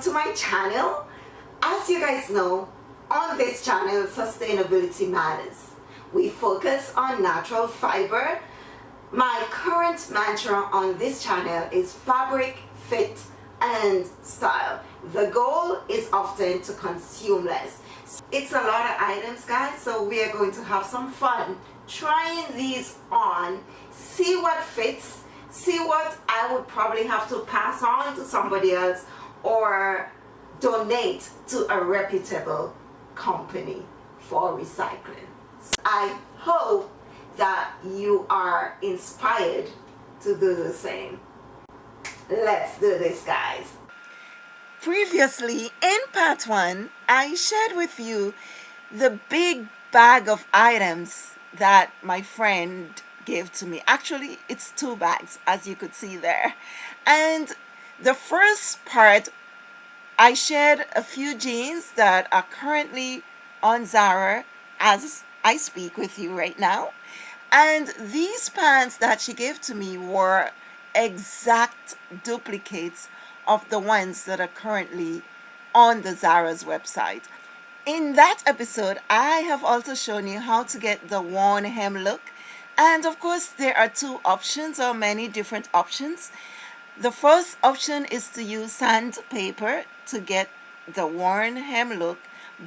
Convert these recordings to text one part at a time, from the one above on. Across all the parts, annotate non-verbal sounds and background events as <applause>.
to my channel. As you guys know on this channel sustainability matters. We focus on natural fiber. My current mantra on this channel is fabric fit and style. The goal is often to consume less. It's a lot of items guys so we are going to have some fun trying these on. See what fits. See what I would probably have to pass on to somebody else or donate to a reputable company for recycling. I hope that you are inspired to do the same. Let's do this guys. Previously in part one, I shared with you the big bag of items that my friend gave to me. Actually, it's two bags, as you could see there. And the first part, I shared a few jeans that are currently on Zara as I speak with you right now. And these pants that she gave to me were exact duplicates of the ones that are currently on the Zara's website. In that episode, I have also shown you how to get the worn hem look and of course, there are two options or many different options. The first option is to use sandpaper to get the worn hem look.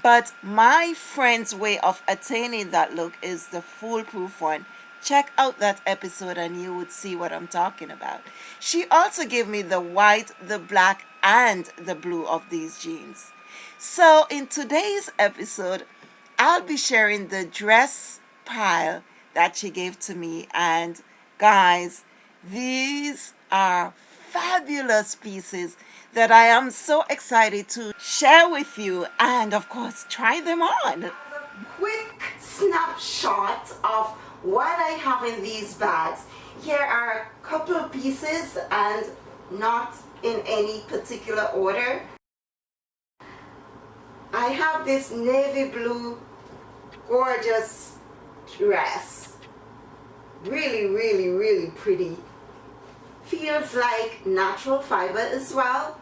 But my friend's way of attaining that look is the foolproof one. Check out that episode and you would see what I'm talking about. She also gave me the white, the black, and the blue of these jeans. So in today's episode, I'll be sharing the dress pile that she gave to me and guys these are fabulous pieces that I am so excited to share with you and of course try them on. Quick snapshot of what I have in these bags. Here are a couple of pieces and not in any particular order. I have this navy blue gorgeous dress. Really, really, really pretty. Feels like natural fiber as well.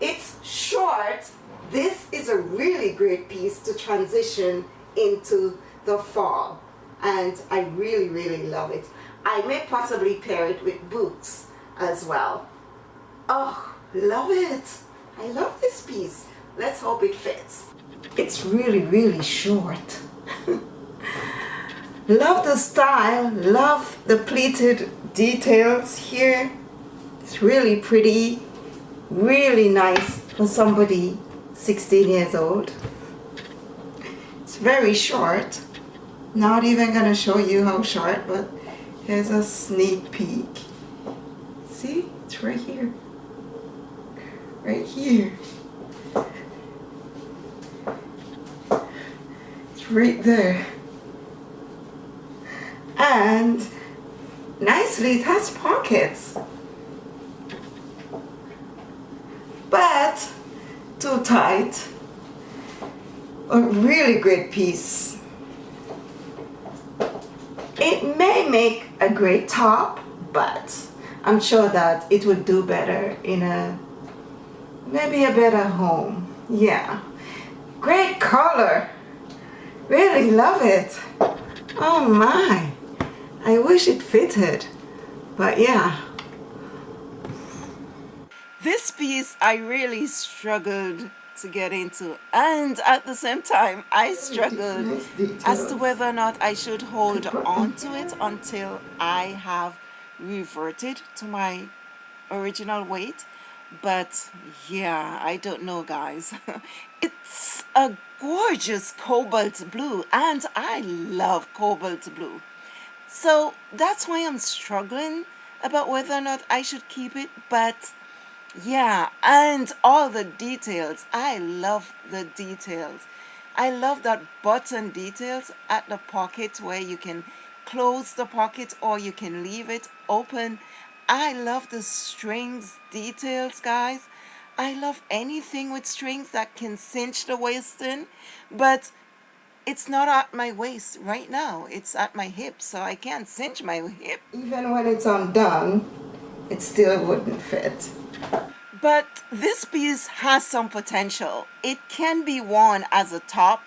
It's short. This is a really great piece to transition into the fall. And I really, really love it. I may possibly pair it with boots as well. Oh, love it. I love this piece. Let's hope it fits it's really really short <laughs> love the style love the pleated details here. It's really pretty really nice for somebody 16 years old. It's very short. Not even gonna show you how short but here's a sneak peek. See? It's right here. Right here. It's right there and nicely it has pockets. But too tight. A really great piece. It may make a great top but I'm sure that it would do better in a maybe a better home. Yeah. Great color. Really love it. Oh my. I wish it fitted. But yeah. This piece I really struggled to get into and at the same time I struggled as to whether or not I should hold on to it until I have reverted to my original weight but yeah I don't know guys <laughs> it's a gorgeous cobalt blue and I love cobalt blue so that's why I'm struggling about whether or not I should keep it but yeah and all the details. I love the details. I love that button details at the pocket where you can close the pocket or you can leave it open. I love the strings details guys. I love anything with strings that can cinch the waist in, but it's not at my waist right now. It's at my hip, so I can't cinch my hip. Even when it's undone, it still wouldn't fit. But this piece has some potential. It can be worn as a top.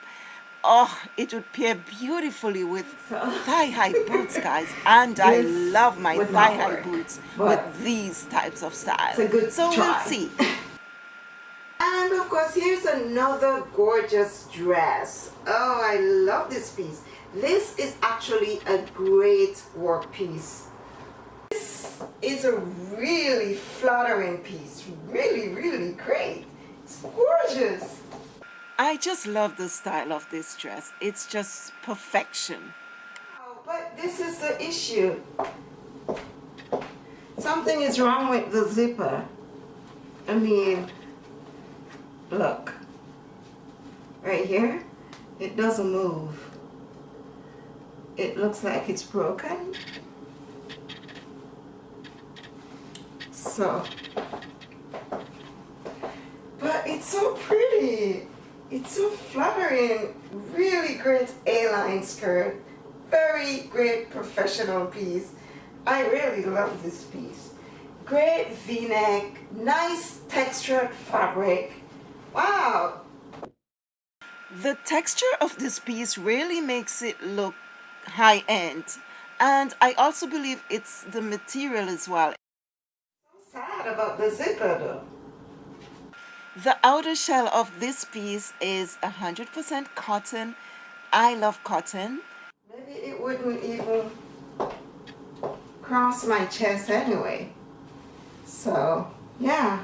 Oh, it would pair beautifully with thigh-high boots, guys. And I love my thigh-high boots with these types of styles. It's a good So try. we'll see. <laughs> course, here's another gorgeous dress. Oh, I love this piece. This is actually a great work piece This is a really flattering piece. Really, really great. It's gorgeous. I just love the style of this dress. It's just perfection. Oh, but this is the issue. Something is wrong with the zipper. I mean, look. Right here, it doesn't move. It looks like it's broken. so. But it's so pretty. It's so flattering. Really great a-line skirt. Very great professional piece. I really love this piece. Great v-neck. Nice textured fabric wow the texture of this piece really makes it look high-end and I also believe it's the material as well sad about the zipper though. The outer shell of this piece is 100% cotton. I love cotton. Maybe it wouldn't even cross my chest anyway. So, yeah.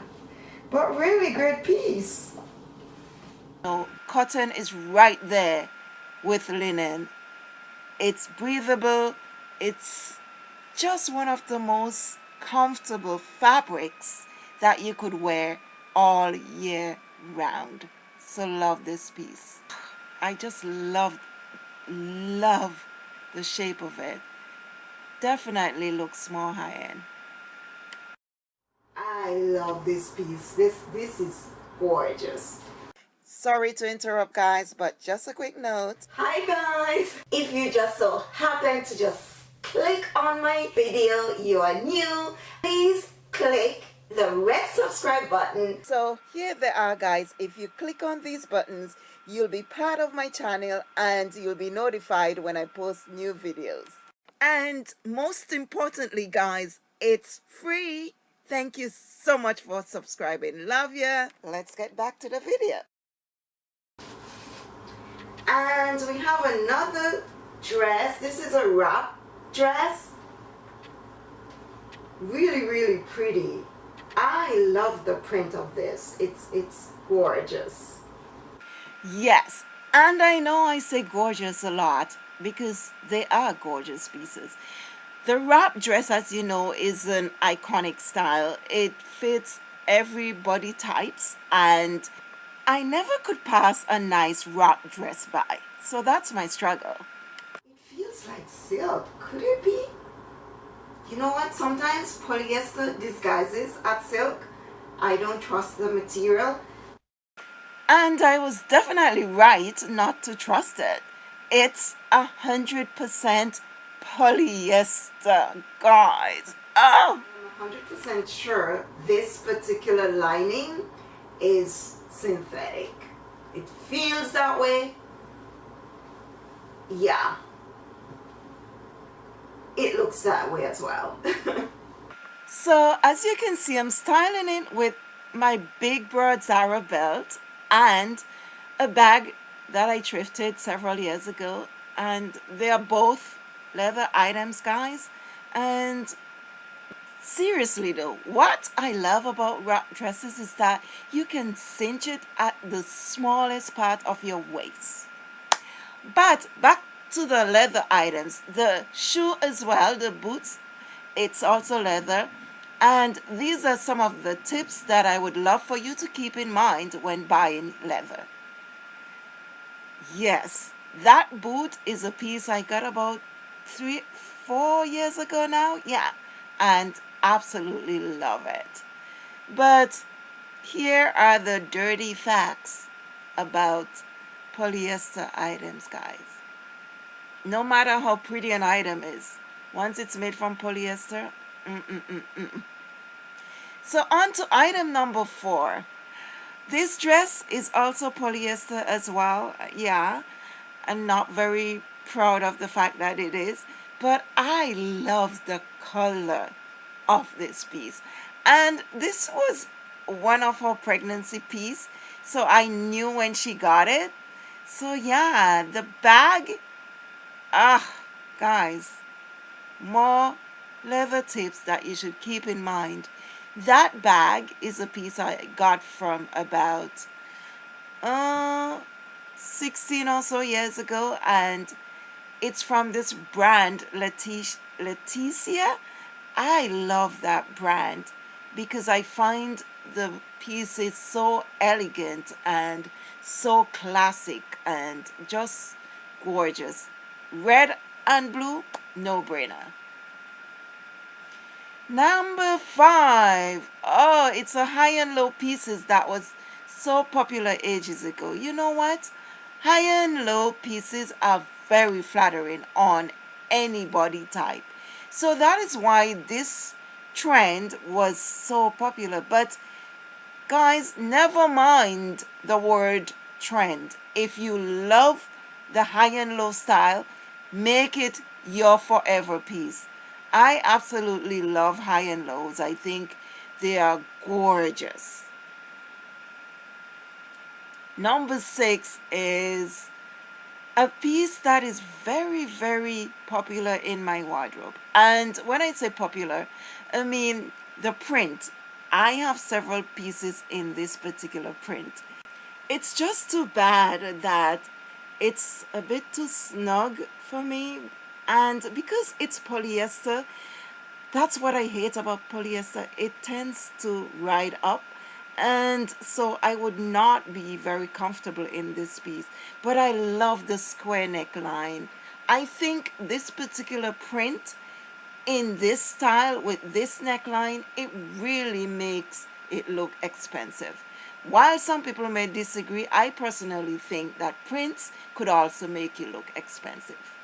But really great piece. Cotton is right there with linen. It's breathable. It's just one of the most comfortable fabrics that you could wear all year round. So love this piece. I just love, love the shape of it. Definitely looks more high-end. I love this piece. This, this is gorgeous. Sorry to interrupt guys, but just a quick note. Hi guys! If you just so happen to just click on my video you are new please click the red subscribe button. So here they are guys. If you click on these buttons you'll be part of my channel and you'll be notified when I post new videos. And most importantly guys it's free. Thank you so much for subscribing. Love ya. Let's get back to the video and we have another dress. This is a wrap dress. Really really pretty. I love the print of this. It's it's gorgeous. Yes and I know I say gorgeous a lot because they are gorgeous pieces. The wrap dress as you know is an iconic style. It fits every body types and I never could pass a nice wrap dress by so that's my struggle It feels like silk. Could it be? You know what? Sometimes polyester disguises as silk. I don't trust the material. And I was definitely right not to trust it. It's a hundred percent polyester, guys. Oh! I'm 100% sure this particular lining is synthetic. It feels that way. Yeah it looks that way as well. <laughs> so as you can see, I'm styling it with my big broad Zara belt and a bag that I thrifted several years ago. And they are both leather items, guys. And seriously though, what I love about wrap dresses is that you can cinch it at the smallest part of your waist. But back to the leather items the shoe as well the boots it's also leather. And these are some of the tips that I would love for you to keep in mind when buying leather. Yes that boot is a piece I got about three four years ago now yeah. And absolutely love it but here are the dirty facts about polyester items guys no matter how pretty an item is, once it's made from polyester, mm -mm -mm So on to item number four. This dress is also polyester as well. Yeah, I'm not very proud of the fact that it is, but I love the color of this piece. And this was one of her pregnancy piece, so I knew when she got it. So yeah, the bag, ah, guys, more leather tips that you should keep in mind that bag is a piece I got from about uh, 16 or so years ago and it's from this brand Leticia. I love that brand because I find the pieces so elegant and so classic and just gorgeous. Red and blue, no brainer. Number five. Oh, it's a high and low pieces that was so popular ages ago. You know what? High and low pieces are very flattering on any body type. So that is why this trend was so popular. But guys, never mind the word trend. If you love the high and low style, make it your forever piece. I absolutely love high and lows. I think they are gorgeous. Number six is a piece that is very, very popular in my wardrobe. And when I say popular, I mean the print. I have several pieces in this particular print. It's just too bad that it's a bit too snug for me and because it's polyester that's what I hate about polyester it tends to ride up and so I would not be very comfortable in this piece but I love the square neckline. I think this particular print in this style with this neckline it really makes it look expensive. While some people may disagree I personally think that prints could also make you look expensive.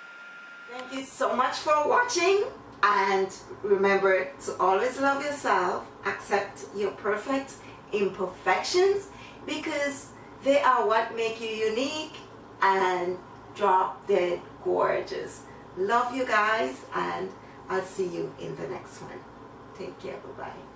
Thank you so much for watching and remember to always love yourself, accept your perfect imperfections because they are what make you unique and drop dead gorgeous. Love you guys and I'll see you in the next one. Take care. Bye-bye.